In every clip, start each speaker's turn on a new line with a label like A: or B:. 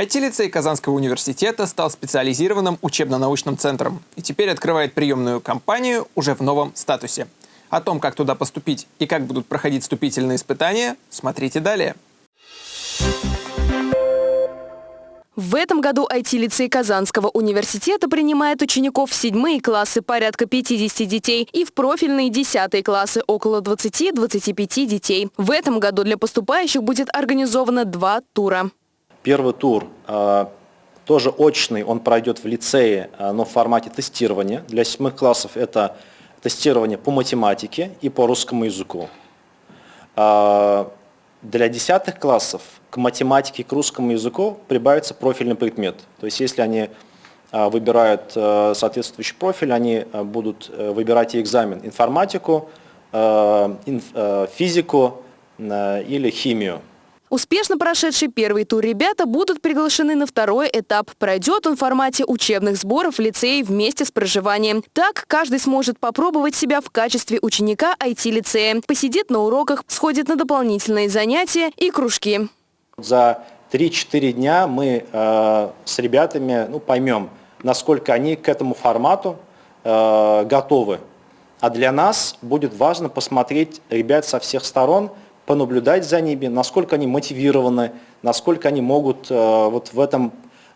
A: IT-лицей Казанского университета стал специализированным учебно-научным центром и теперь открывает приемную кампанию уже в новом статусе. О том, как туда поступить и как будут проходить вступительные испытания, смотрите далее.
B: В этом году IT-лицей Казанского университета принимает учеников в седьмые классы порядка 50 детей и в профильные десятые классы около 20-25 детей. В этом году для поступающих будет организовано два тура.
C: Первый тур э, тоже очный, он пройдет в лицее, э, но в формате тестирования. Для седьмых классов это тестирование по математике и по русскому языку. Э, для десятых классов к математике и к русскому языку прибавится профильный предмет. То есть если они выбирают соответствующий профиль, они будут выбирать и экзамен информатику, физику или химию.
B: Успешно прошедший первый тур ребята будут приглашены на второй этап. Пройдет он в формате учебных сборов в лицее вместе с проживанием. Так каждый сможет попробовать себя в качестве ученика IT-лицея. Посидит на уроках, сходит на дополнительные занятия и кружки.
C: За 3-4 дня мы э, с ребятами ну, поймем, насколько они к этому формату э, готовы. А для нас будет важно посмотреть ребят со всех сторон, понаблюдать за ними, насколько они мотивированы, насколько они могут э, вот в этом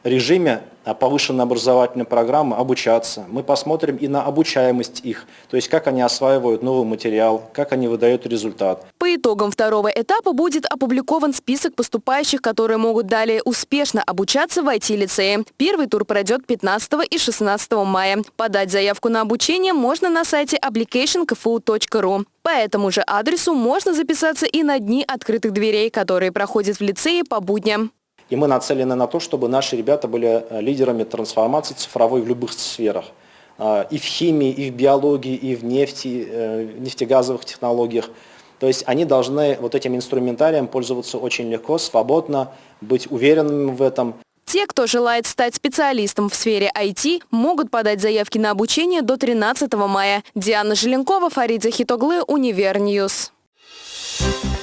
C: режиме э, повышенной образовательной программы обучаться. Мы посмотрим и на обучаемость их, то есть как они осваивают новый материал, как они выдают результат.
B: По итогам второго этапа будет опубликован список поступающих, которые могут далее успешно обучаться в IT-лицее. Первый тур пройдет 15 и 16 мая. Подать заявку на обучение можно на сайте applicationkfu.ru. По этому же адресу можно записаться и на дни открытых дверей, которые проходят в лицее по будням.
C: И мы нацелены на то, чтобы наши ребята были э, лидерами трансформации цифровой в любых сферах. А, и в химии, и в биологии, и в нефти, э, нефтегазовых технологиях. То есть они должны вот этим инструментарием пользоваться очень легко, свободно, быть уверенными в этом.
B: Те, кто желает стать специалистом в сфере IT, могут подать заявки на обучение до 13 мая. Диана Желенкова, Фарид Захитоглы, Univer News. Thank